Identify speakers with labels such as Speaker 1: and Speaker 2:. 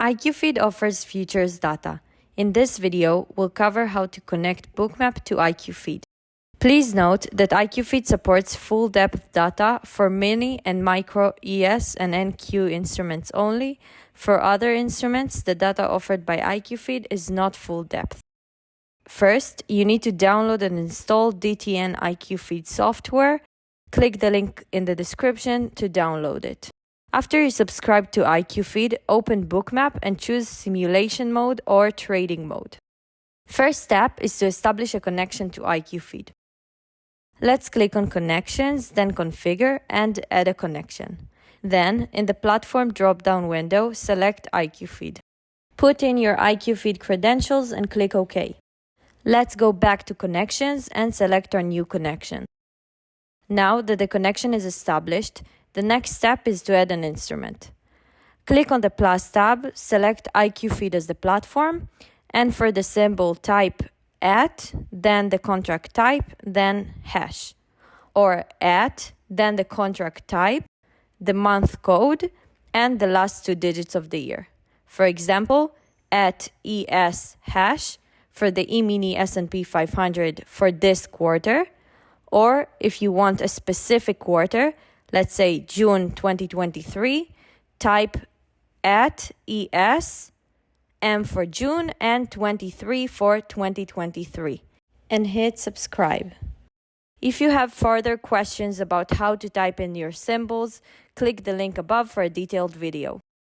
Speaker 1: IQFeed offers futures data. In this video, we'll cover how to connect Bookmap to IQFeed. Please note that IQFeed supports full depth data for mini and micro ES and NQ instruments only. For other instruments, the data offered by IQFeed is not full depth. First, you need to download and install DTN IQFeed software. Click the link in the description to download it. After you subscribe to IQFeed, open Bookmap and choose Simulation Mode or Trading Mode. First step is to establish a connection to IQFeed. Let's click on Connections, then Configure and add a connection. Then, in the Platform drop-down window, select IQFeed. Put in your IQFeed credentials and click OK. Let's go back to Connections and select our new connection. Now that the connection is established, the next step is to add an instrument. Click on the plus tab, select IQFeed as the platform, and for the symbol type at, then the contract type, then hash, or at, then the contract type, the month code, and the last two digits of the year. For example, at ES hash for the E-mini S&P 500 for this quarter, or if you want a specific quarter, let's say June 2023, type at ES M for June and 23 for 2023 and hit subscribe. If you have further questions about how to type in your symbols, click the link above for a detailed video.